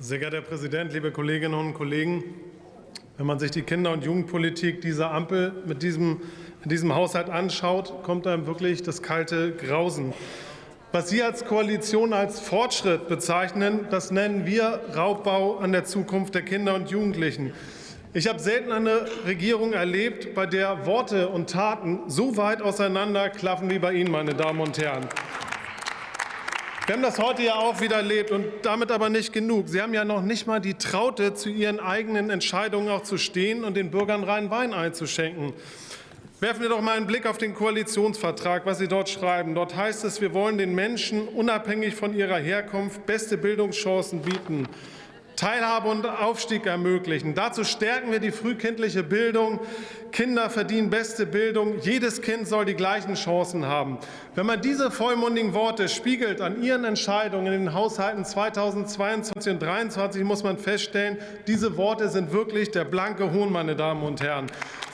Sehr geehrter Herr Präsident, liebe Kolleginnen und Kollegen! Wenn man sich die Kinder- und Jugendpolitik dieser Ampel mit diesem, in diesem Haushalt anschaut, kommt einem wirklich das kalte Grausen. Was Sie als Koalition als Fortschritt bezeichnen, das nennen wir Raubbau an der Zukunft der Kinder und Jugendlichen. Ich habe selten eine Regierung erlebt, bei der Worte und Taten so weit auseinanderklaffen wie bei Ihnen, meine Damen und Herren. Wir haben das heute ja auch wieder erlebt und damit aber nicht genug. Sie haben ja noch nicht mal die Traute, zu Ihren eigenen Entscheidungen auch zu stehen und den Bürgern reinen Wein einzuschenken. Werfen wir doch mal einen Blick auf den Koalitionsvertrag, was Sie dort schreiben. Dort heißt es, wir wollen den Menschen unabhängig von ihrer Herkunft beste Bildungschancen bieten. Teilhabe und Aufstieg ermöglichen. Dazu stärken wir die frühkindliche Bildung. Kinder verdienen beste Bildung. Jedes Kind soll die gleichen Chancen haben. Wenn man diese vollmundigen Worte spiegelt an Ihren Entscheidungen in den Haushalten 2022 und 2023, muss man feststellen, diese Worte sind wirklich der blanke Hohn, meine Damen und Herren.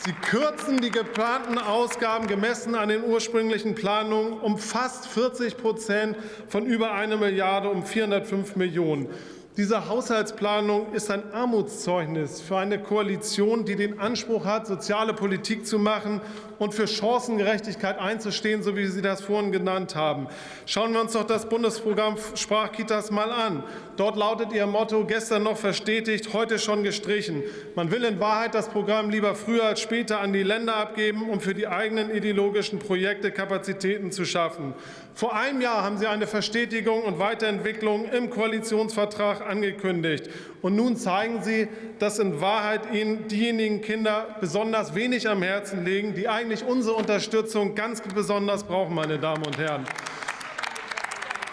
Sie kürzen die geplanten Ausgaben gemessen an den ursprünglichen Planungen um fast 40 Prozent von über eine Milliarde um 405 Millionen. Diese Haushaltsplanung ist ein Armutszeugnis für eine Koalition, die den Anspruch hat, soziale Politik zu machen und für Chancengerechtigkeit einzustehen, so wie Sie das vorhin genannt haben. Schauen wir uns doch das Bundesprogramm Sprachkitas mal an. Dort lautet Ihr Motto gestern noch verstetigt, heute schon gestrichen. Man will in Wahrheit das Programm lieber früher als später an die Länder abgeben, um für die eigenen ideologischen Projekte Kapazitäten zu schaffen. Vor einem Jahr haben Sie eine Verstetigung und Weiterentwicklung im Koalitionsvertrag angekündigt. Und nun zeigen Sie, dass in Wahrheit Ihnen diejenigen Kinder besonders wenig am Herzen liegen, die eigentlich unsere Unterstützung ganz besonders brauchen, meine Damen und Herren.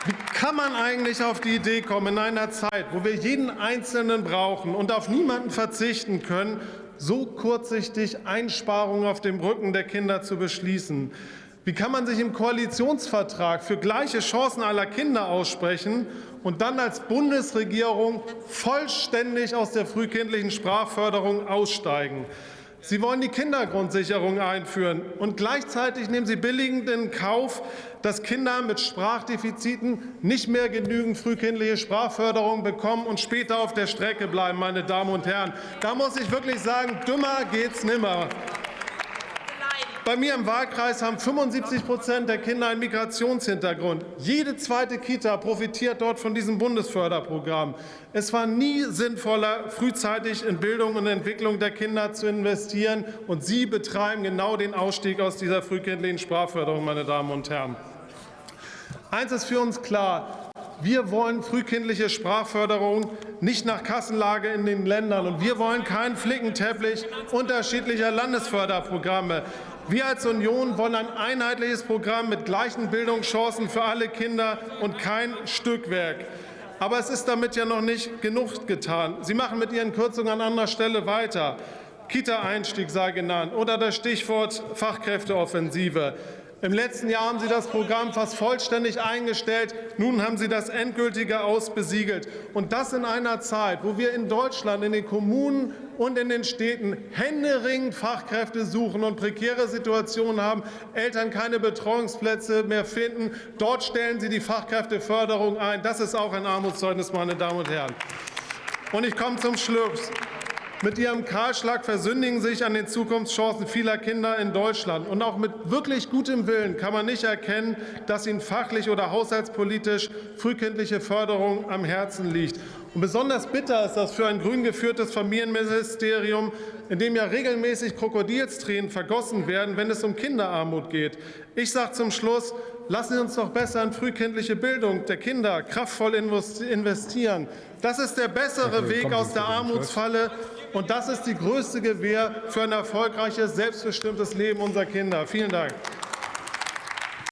Wie kann man eigentlich auf die Idee kommen, in einer Zeit, wo wir jeden Einzelnen brauchen und auf niemanden verzichten können, so kurzsichtig Einsparungen auf dem Rücken der Kinder zu beschließen? Wie kann man sich im Koalitionsvertrag für gleiche Chancen aller Kinder aussprechen und dann als Bundesregierung vollständig aus der frühkindlichen Sprachförderung aussteigen? Sie wollen die Kindergrundsicherung einführen, und gleichzeitig nehmen Sie billigend in Kauf, dass Kinder mit Sprachdefiziten nicht mehr genügend frühkindliche Sprachförderung bekommen und später auf der Strecke bleiben. Meine Damen und Herren. Da muss ich wirklich sagen, dümmer geht's nimmer. Bei mir im Wahlkreis haben 75 Prozent der Kinder einen Migrationshintergrund. Jede zweite Kita profitiert dort von diesem Bundesförderprogramm. Es war nie sinnvoller, frühzeitig in Bildung und Entwicklung der Kinder zu investieren. Und Sie betreiben genau den Ausstieg aus dieser frühkindlichen Sprachförderung, meine Damen und Herren. Eins ist für uns klar. Wir wollen frühkindliche Sprachförderung nicht nach Kassenlage in den Ländern. Und wir wollen keinen Flickenteppich unterschiedlicher Landesförderprogramme. Wir als Union wollen ein einheitliches Programm mit gleichen Bildungschancen für alle Kinder und kein Stückwerk. Aber es ist damit ja noch nicht genug getan. Sie machen mit Ihren Kürzungen an anderer Stelle weiter. Kita-Einstieg sei genannt oder das Stichwort Fachkräfteoffensive. Im letzten Jahr haben Sie das Programm fast vollständig eingestellt. Nun haben Sie das endgültige Aus besiegelt. Und das in einer Zeit, wo wir in Deutschland, in den Kommunen und in den Städten händeringend Fachkräfte suchen und prekäre Situationen haben, Eltern keine Betreuungsplätze mehr finden. Dort stellen Sie die Fachkräfteförderung ein. Das ist auch ein Armutszeugnis, meine Damen und Herren. Und ich komme zum Schluss. Mit Ihrem Kahlschlag versündigen sich an den Zukunftschancen vieler Kinder in Deutschland. Und auch mit wirklich gutem Willen kann man nicht erkennen, dass Ihnen fachlich oder haushaltspolitisch frühkindliche Förderung am Herzen liegt. Und besonders bitter ist das für ein grün geführtes Familienministerium, in dem ja regelmäßig Krokodilstränen vergossen werden, wenn es um Kinderarmut geht. Ich sage zum Schluss, lassen Sie uns doch besser in frühkindliche Bildung der Kinder kraftvoll investieren. Das ist der bessere Weg aus der Armutsfalle, und das ist die größte Gewähr für ein erfolgreiches, selbstbestimmtes Leben unserer Kinder. Vielen Dank.